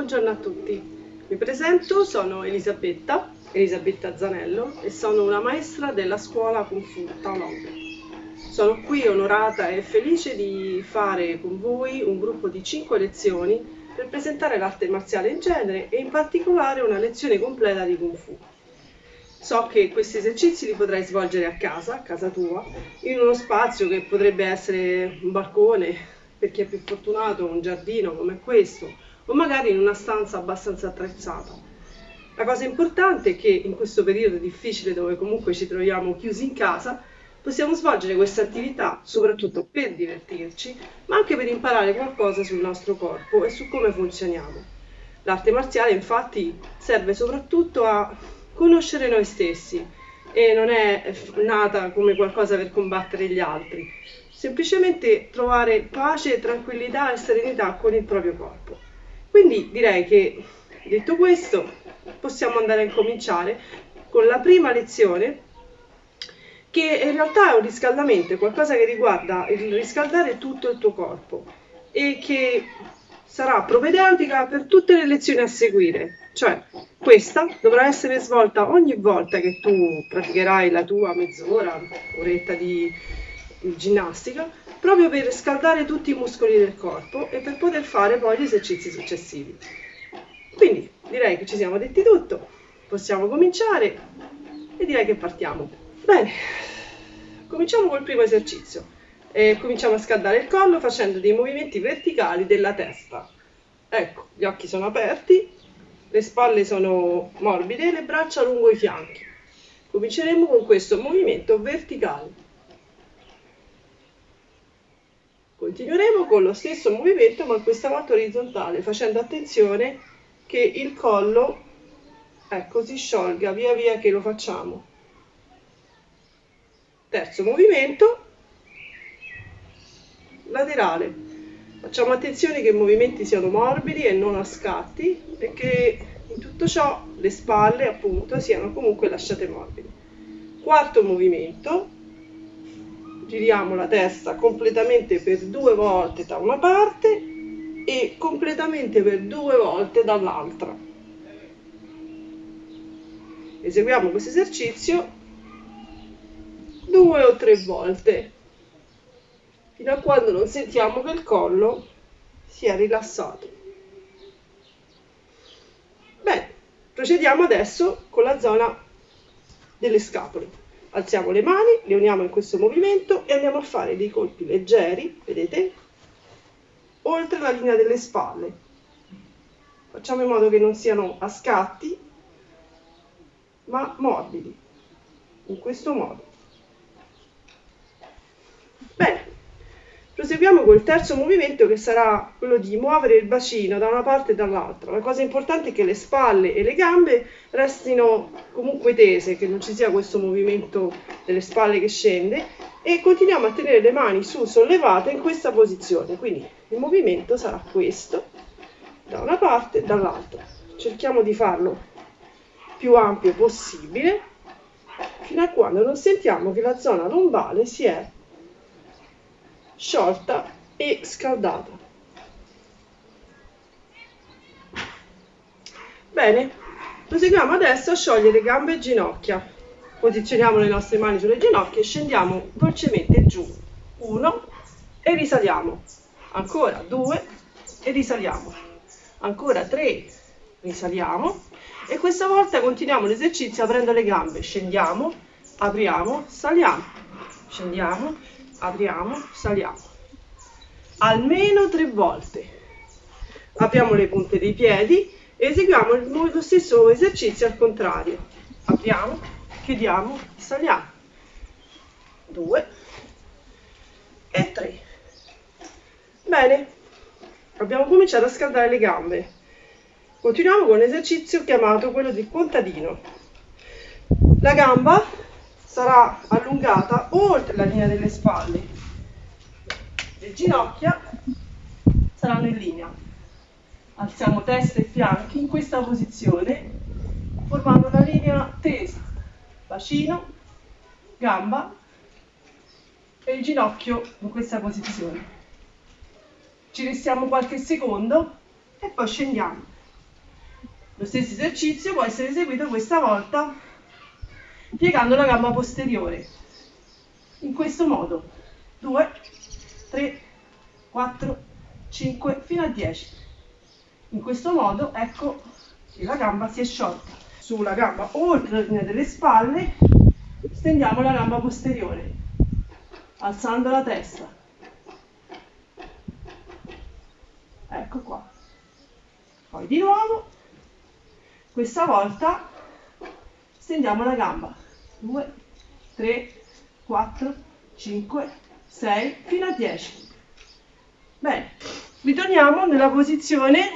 Buongiorno a tutti, mi presento, sono Elisabetta, Elisabetta Zanello e sono una maestra della scuola Kung Fu Taolong. Sono qui onorata e felice di fare con voi un gruppo di 5 lezioni per presentare l'arte marziale in genere e in particolare una lezione completa di Kung Fu. So che questi esercizi li potrai svolgere a casa, a casa tua, in uno spazio che potrebbe essere un balcone, per chi è più fortunato, un giardino come questo, o magari in una stanza abbastanza attrezzata. La cosa importante è che in questo periodo difficile dove comunque ci troviamo chiusi in casa, possiamo svolgere questa attività soprattutto per divertirci, ma anche per imparare qualcosa sul nostro corpo e su come funzioniamo. L'arte marziale infatti serve soprattutto a conoscere noi stessi e non è nata come qualcosa per combattere gli altri, semplicemente trovare pace, tranquillità e serenità con il proprio corpo. Quindi direi che detto questo possiamo andare a incominciare con la prima lezione che in realtà è un riscaldamento, è qualcosa che riguarda il riscaldare tutto il tuo corpo e che sarà propedeutica per tutte le lezioni a seguire. Cioè, questa dovrà essere svolta ogni volta che tu praticherai la tua mezz'ora, oretta di ginnastica, proprio per scaldare tutti i muscoli del corpo e per poter fare poi gli esercizi successivi. Quindi direi che ci siamo detti tutto, possiamo cominciare e direi che partiamo. Bene, cominciamo col primo esercizio. E cominciamo a scaldare il collo facendo dei movimenti verticali della testa. Ecco, gli occhi sono aperti, le spalle sono morbide e le braccia lungo i fianchi. Cominceremo con questo movimento verticale. Continueremo con lo stesso movimento ma questa volta orizzontale, facendo attenzione che il collo ecco, si sciolga via via che lo facciamo. Terzo movimento, laterale. Facciamo attenzione che i movimenti siano morbidi e non a scatti e che in tutto ciò le spalle appunto siano comunque lasciate morbide. Quarto movimento, giriamo la testa completamente per due volte da una parte e completamente per due volte dall'altra. Eseguiamo questo esercizio due o tre volte fino a quando non sentiamo che il collo sia rilassato. Bene, procediamo adesso con la zona delle scapole alziamo le mani, le uniamo in questo movimento e andiamo a fare dei colpi leggeri, vedete, oltre la linea delle spalle. Facciamo in modo che non siano a scatti, ma morbidi, in questo modo. Bene, Proseguiamo col terzo movimento che sarà quello di muovere il bacino da una parte e dall'altra. La cosa importante è che le spalle e le gambe restino comunque tese, che non ci sia questo movimento delle spalle che scende e continuiamo a tenere le mani su sollevate in questa posizione. Quindi il movimento sarà questo, da una parte e dall'altra. Cerchiamo di farlo più ampio possibile fino a quando non sentiamo che la zona lombale si è sciolta e scaldata. Bene, proseguiamo adesso a sciogliere gambe e ginocchia. Posizioniamo le nostre mani sulle ginocchia e scendiamo dolcemente giù. Uno e risaliamo. Ancora due e risaliamo. Ancora tre, risaliamo. E questa volta continuiamo l'esercizio aprendo le gambe. Scendiamo, apriamo, saliamo. Scendiamo, apriamo, saliamo. Almeno tre volte. Apriamo le punte dei piedi eseguiamo lo stesso esercizio al contrario. Apriamo, chiudiamo, saliamo. Due e tre. Bene, abbiamo cominciato a scaldare le gambe. Continuiamo con l'esercizio chiamato quello del contadino. La gamba sarà allungata oltre la linea delle spalle. Le ginocchia saranno in linea. Alziamo testa e fianchi in questa posizione, formando una linea tesa. Bacino, gamba e il ginocchio in questa posizione. Ci restiamo qualche secondo e poi scendiamo. Lo stesso esercizio può essere eseguito questa volta piegando la gamba posteriore. In questo modo. 2, 3, 4, 5, fino a 10. In questo modo, ecco che la gamba si è sciolta. Sulla gamba oltre la linea delle spalle, stendiamo la gamba posteriore, alzando la testa. Ecco qua. Poi di nuovo, questa volta stendiamo la gamba. 2, 3, 4, 5, 6, fino a 10. Bene, ritorniamo nella posizione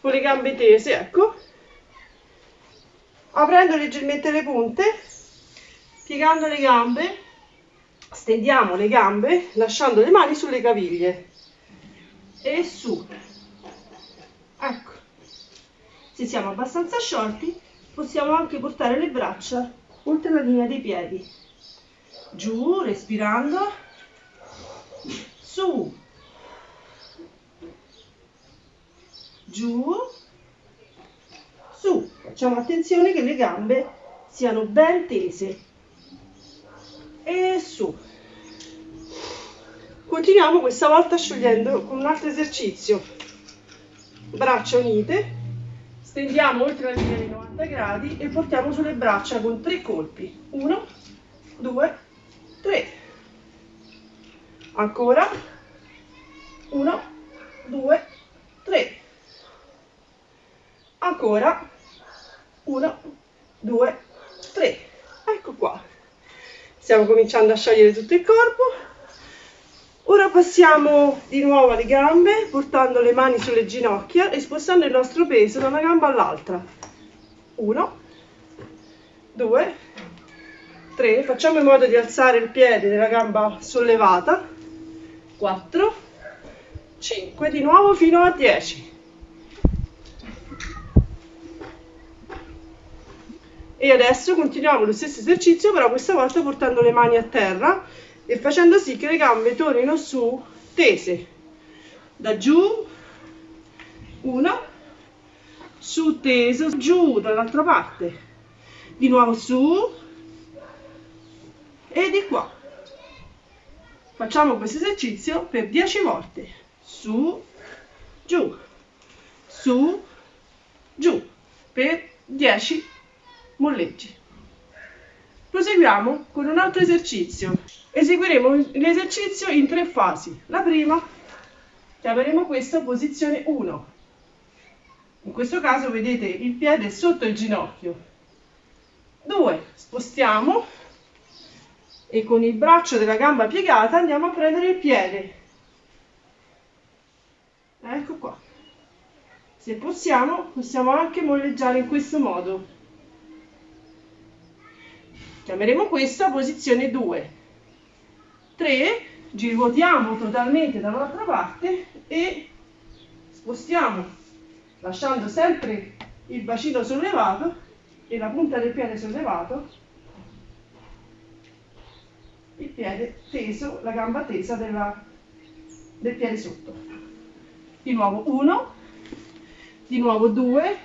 con le gambe tese, ecco. Aprendo leggermente le punte, piegando le gambe, stendiamo le gambe lasciando le mani sulle caviglie e su. Ecco. Se siamo abbastanza sciolti, possiamo anche portare le braccia oltre la linea dei piedi. Giù, respirando. Su. Giù. Su. Facciamo attenzione che le gambe siano ben tese. E su. Continuiamo questa volta sciogliendo con un altro esercizio. Braccia unite, stendiamo oltre la linea dei 90 gradi e portiamo sulle braccia con tre colpi. 1, 2, 3. Ancora. 1, 2, 3. Ancora. 1, 2, 3. Ecco qua. Stiamo cominciando a sciogliere tutto il corpo. Ora passiamo di nuovo alle gambe, portando le mani sulle ginocchia e spostando il nostro peso da una gamba all'altra. 1, 2, 3. Facciamo in modo di alzare il piede della gamba sollevata. 4, 5, di nuovo fino a 10. E adesso continuiamo lo stesso esercizio, però questa volta portando le mani a terra e facendo sì che le gambe tornino su tese. Da giù una su teso giù dall'altra parte. Di nuovo su e di qua. Facciamo questo esercizio per 10 volte. Su giù. Su giù. Per 10 molleggi proseguiamo con un altro esercizio Eseguiremo l'esercizio in tre fasi. La prima, chiameremo questa posizione 1. In questo caso vedete il piede sotto il ginocchio. 2. Spostiamo e con il braccio della gamba piegata andiamo a prendere il piede. Ecco qua. Se possiamo, possiamo anche molleggiare in questo modo. Chiameremo questa posizione 2. 3 giruotiamo totalmente dall'altra parte e spostiamo lasciando sempre il bacino sollevato e la punta del piede sollevato il piede teso, la gamba tesa della, del piede sotto di nuovo 1 di nuovo 2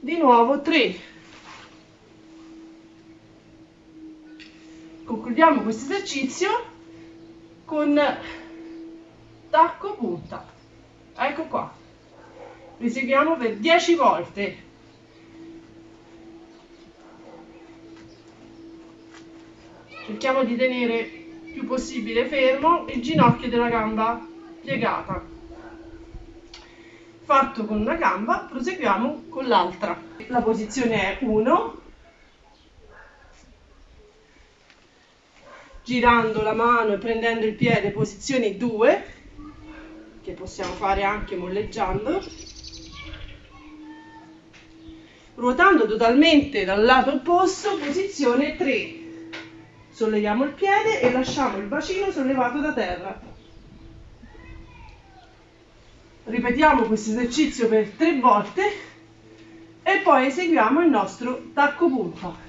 di nuovo 3 concludiamo questo esercizio con tacco punta. Ecco qua. Eseguiamo per 10 volte. Cerchiamo di tenere più possibile fermo il ginocchio della gamba piegata. Fatto con una gamba proseguiamo con l'altra. La posizione è 1 girando la mano e prendendo il piede, posizione 2, che possiamo fare anche molleggiando, ruotando totalmente dal lato opposto, posizione 3. Solleviamo il piede e lasciamo il bacino sollevato da terra. Ripetiamo questo esercizio per tre volte e poi eseguiamo il nostro tacco punta.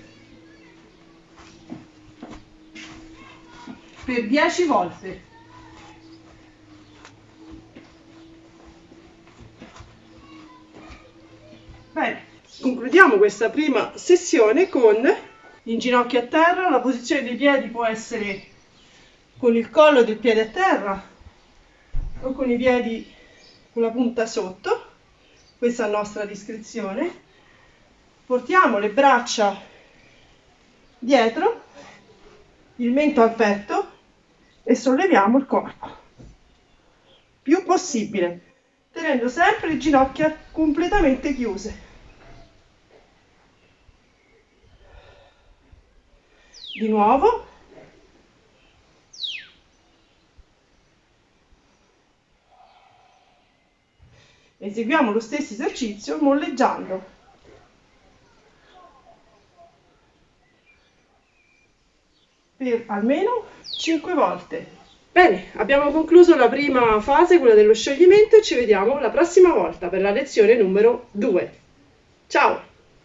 Per 10 volte. concludiamo questa prima sessione con in ginocchio a terra, la posizione dei piedi può essere con il collo del piede a terra o con i piedi con la punta sotto, questa è a nostra discrezione. Portiamo le braccia dietro, il mento al petto e solleviamo il corpo più possibile, tenendo sempre le ginocchia completamente chiuse. Di nuovo. Eseguiamo lo stesso esercizio molleggiando. Per almeno 5 volte. Bene, abbiamo concluso la prima fase, quella dello scioglimento, e ci vediamo la prossima volta per la lezione numero 2. Ciao!